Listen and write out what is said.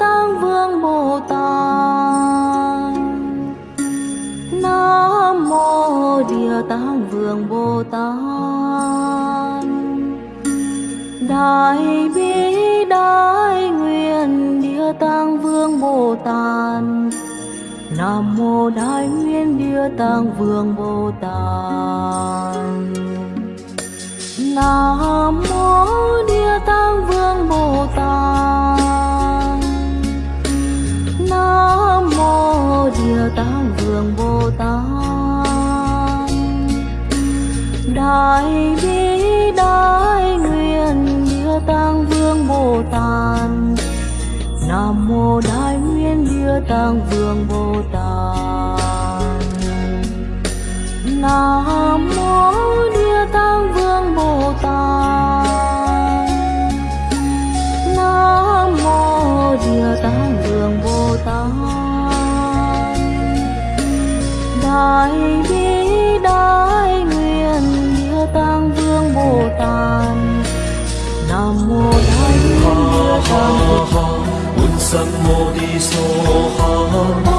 Mô Vương Bồ Tát. Nam Mô Địa Tạng Vương Bồ Tát. Đại Bi Đại Nguyện Địa Tạng Vương Bồ Tát. Nam mô Đại Nguyên Địa Tạng Vương Bồ Tát. Nam mô mô Vương Bồ Tát. Đại Bi, Đại Nguyện Địa Tạng Vương Bồ Tát. Nam mô Đại Nguyên Địa Tạng Vương Bồ Tát. Nam Đại Bi Đại Nguyện Địa Tạng Vương Bồ Tát. Nam mô Đại Nguyên Địa Tạng Vương ha ha, so ha